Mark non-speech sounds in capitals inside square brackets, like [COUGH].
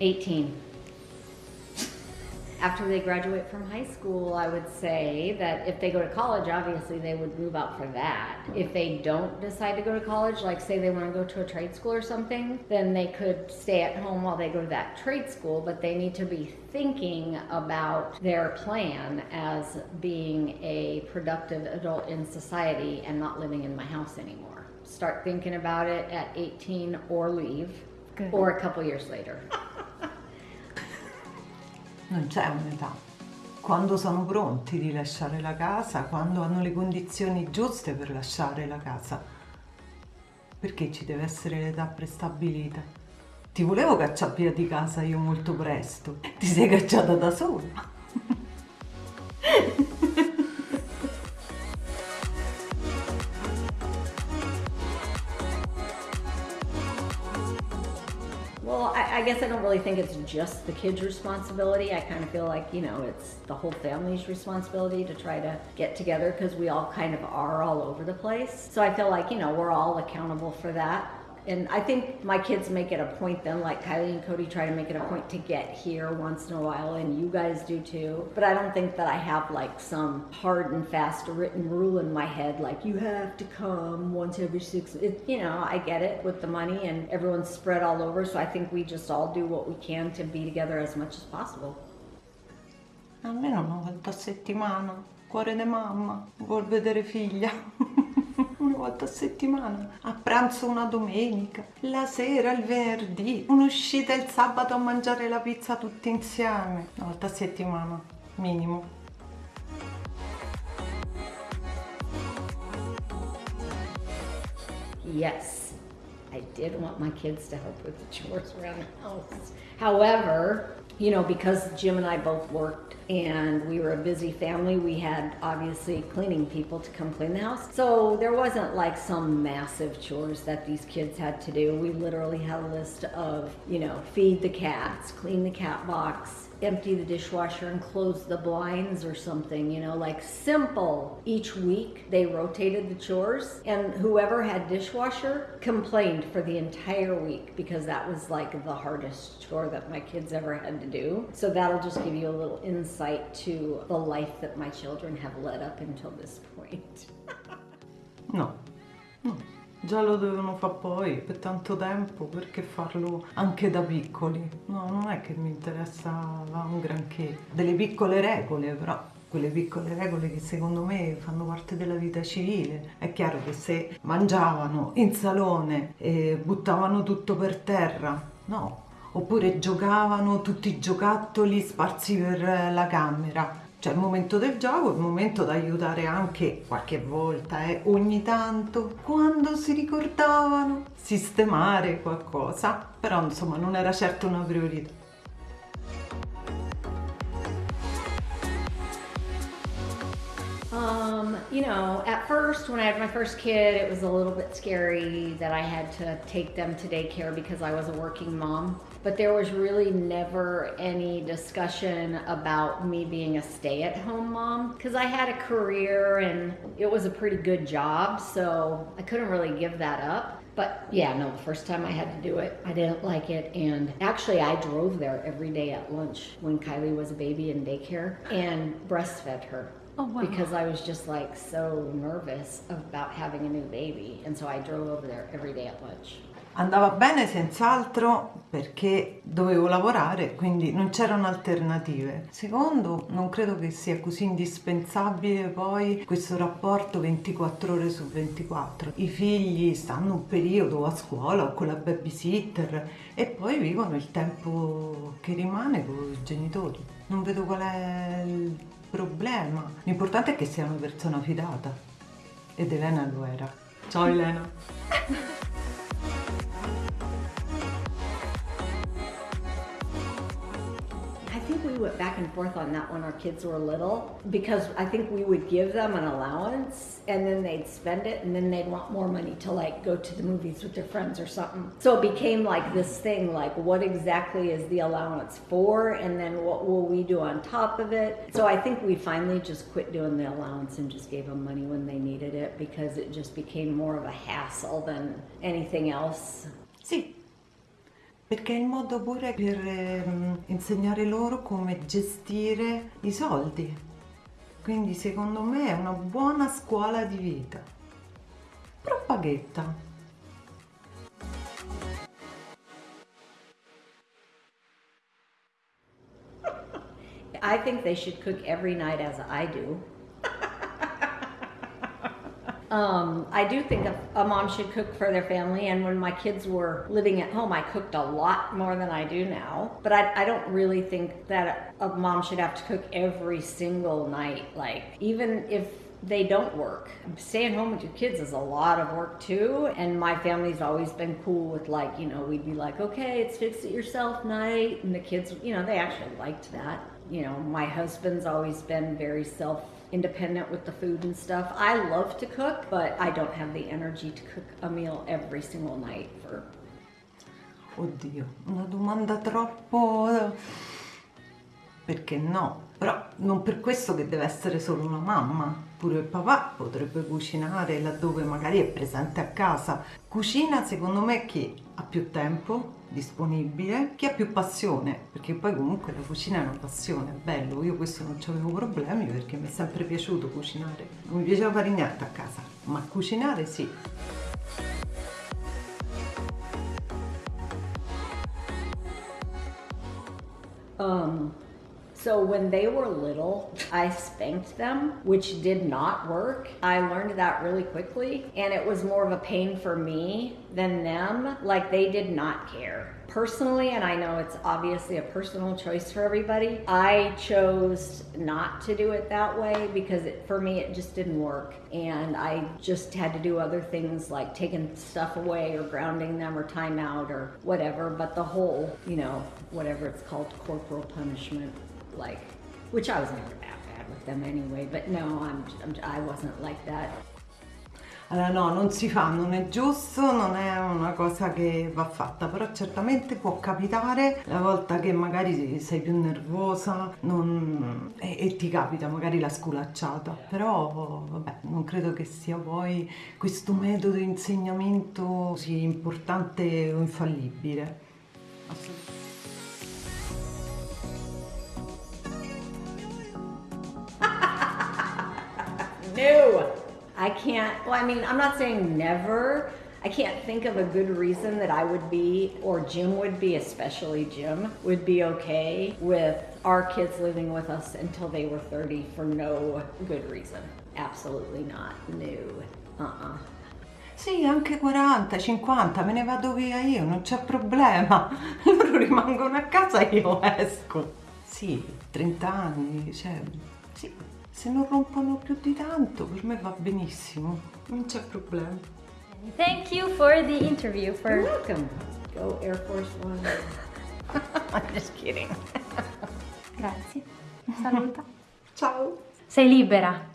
18. After they graduate from high school, I would say that if they go to college, obviously they would move out for that. If they don't decide to go to college, like say they want to go to a trade school or something, then they could stay at home while they go to that trade school, but they need to be thinking about their plan as being a productive adult in society and not living in my house anymore. Start thinking about it at 18 or leave, Good. or a couple years later. [LAUGHS] Non c'è un'età. Quando sono pronti di lasciare la casa, quando hanno le condizioni giuste per lasciare la casa. Perché ci deve essere l'età prestabilita? Ti volevo cacciare via di casa io molto presto. Ti sei cacciata da sola. [LAUGHS] Well, I, I guess I don't really think it's just the kid's responsibility. I kind of feel like, you know, it's the whole family's responsibility to try to get together because we all kind of are all over the place. So I feel like, you know, we're all accountable for that. And I think my kids make it a point then, like Kylie and Cody try to make it a point to get here once in a while, and you guys do too. But I don't think that I have like some hard and fast written rule in my head, like you have to come once every six. It, you know, I get it with the money, and everyone's spread all over. So I think we just all do what we can to be together as much as possible. Almeno una volta a settimana. Cuore di mamma. Vuol vedere figlia. [LAUGHS] volta a settimana. A pranzo una domenica. La sera il venerdì. Un'uscita il sabato a mangiare la pizza tutti insieme. Una volta a settimana. Minimo. Yes, I did want my kids to help with the chores around the house. [LAUGHS] However, you know, because Jim and I both worked and we were a busy family, we had obviously cleaning people to come clean the house. So there wasn't like some massive chores that these kids had to do. We literally had a list of, you know, feed the cats, clean the cat box, empty the dishwasher and close the blinds or something, you know, like simple. Each week they rotated the chores and whoever had dishwasher complained for the entire week because that was like the hardest chore that my kids ever had to do. So that'll just give you a little insight to the life that my children have led up until this point. [LAUGHS] No. No. Già lo dovevano fare poi per tanto tempo, perché farlo anche da piccoli? No, non è che mi interessava un granché. Delle piccole regole, però quelle piccole regole che secondo me fanno parte della vita civile. È chiaro che se mangiavano in salone e buttavano tutto per terra, no. Oppure giocavano tutti i giocattoli sparsi per la camera. C'è il momento del gioco, il momento da aiutare anche qualche volta, eh, ogni tanto, quando si ricordavano, sistemare qualcosa, però insomma non era certo una priorità. Um, you know, at first, when I had my first kid, it was a little bit scary that I had to take them to daycare because I was a working mom. But there was really never any discussion about me being a stay at home mom because I had a career and it was a pretty good job, so I couldn't really give that up. But yeah, no, the first time I had to do it, I didn't like it. And actually, I drove there every day at lunch when Kylie was a baby in daycare and breastfed her. Oh, wow. Because I was just like so nervous about having a new baby. And so I drove over there every day at lunch. Andava bene senz'altro perché dovevo lavorare, quindi non c'erano alternative. Secondo, non credo che sia così indispensabile poi questo rapporto 24 ore su 24. I figli stanno un periodo a scuola o con la babysitter e poi vivono il tempo che rimane con i genitori. Non vedo qual è il problema. L'importante è che sia una persona fidata. Ed Elena lo era. Ciao Elena. [LAUGHS] went back and forth on that when our kids were little because I think we would give them an allowance and then they'd spend it and then they'd want more money to like go to the movies with their friends or something. So it became like this thing like what exactly is the allowance for and then what will we do on top of it? So I think we finally just quit doing the allowance and just gave them money when they needed it because it just became more of a hassle than anything else. Sì, Perché è il modo pure per ehm, insegnare loro come gestire i soldi. Quindi secondo me è una buona scuola di vita. Propaghetta. I think they should cook every night as I do. Um, I do think a, a mom should cook for their family, and when my kids were living at home, I cooked a lot more than I do now. But I, I don't really think that a mom should have to cook every single night. Like, even if they don't work. Staying home with your kids is a lot of work too. And my family's always been cool with like, you know, we'd be like, okay, it's fix it yourself night. And the kids, you know, they actually liked that. You know, my husband's always been very self independent with the food and stuff. I love to cook, but I don't have the energy to cook a meal every single night for Oddio, una domanda troppo... Perché no? Però non per questo che deve essere solo una mamma. Pure il papà potrebbe cucinare laddove magari è presente a casa. Cucina secondo me chi ha più tempo disponibile, chi ha più passione, perché poi comunque la cucina è una passione, è bello, io questo non ci avevo problemi perché mi è sempre piaciuto cucinare. Non mi piaceva fare niente a casa, ma cucinare sì. Um, so when they were little, I spanked them, which did not work. I learned that really quickly, and it was more of a pain for me than them. Like they did not care. Personally, and I know it's obviously a personal choice for everybody, I chose not to do it that way because it, for me it just didn't work. And I just had to do other things like taking stuff away or grounding them or time out or whatever. But the whole, you know, whatever it's called, corporal punishment like, which I was never that bad with them anyway, but no, I'm, I'm I wasn't like that. Allora no, non si fa, non è giusto, non è una cosa che va fatta, però certamente può capitare la volta che magari sei più nervosa non... e, e, ti capita magari la sculacciata, però vabbè, non credo che sia poi questo metodo di insegnamento sia importante o infallibile. Assolutamente. No, I can't. Well, I mean, I'm not saying never. I can't think of a good reason that I would be, or Jim would be, especially Jim, would be okay with our kids living with us until they were 30 for no good reason. Absolutely not. No. Uh-uh. Sì, anche 40, 50, me ne vado via io, non c'è problema. [LAUGHS] Loro rimangono a casa e io esco. Sì, 30 anni, cioè, sì, se non rompono più di tanto per me va benissimo. Non c'è problema. Thank you for the interview for You're welcome. Go Air Force One. [LAUGHS] I'm just kidding. [LAUGHS] Grazie. Saluta. Ciao. Sei libera